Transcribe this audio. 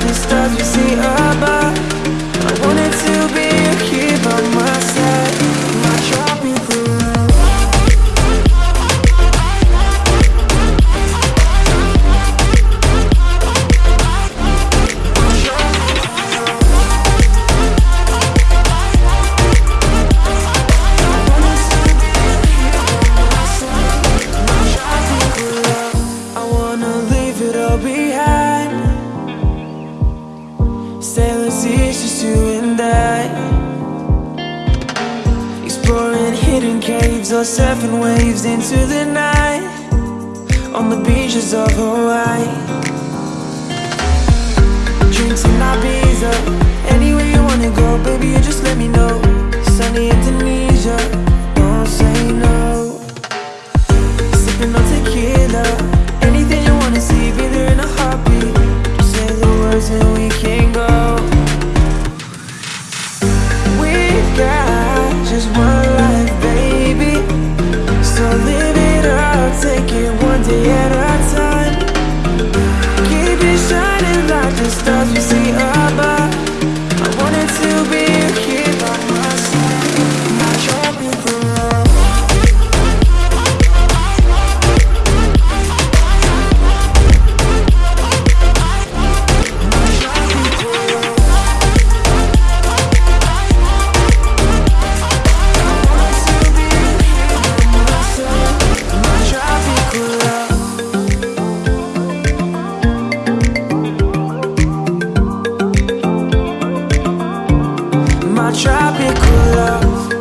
darkness of your It's just you and I Exploring hidden caves or surfing waves into the night. On the beaches of Hawaii. Drinks in my Anywhere you wanna go, baby, you just let me know. Sunny Indonesia, don't say no. Sipping on tequila. tropical love.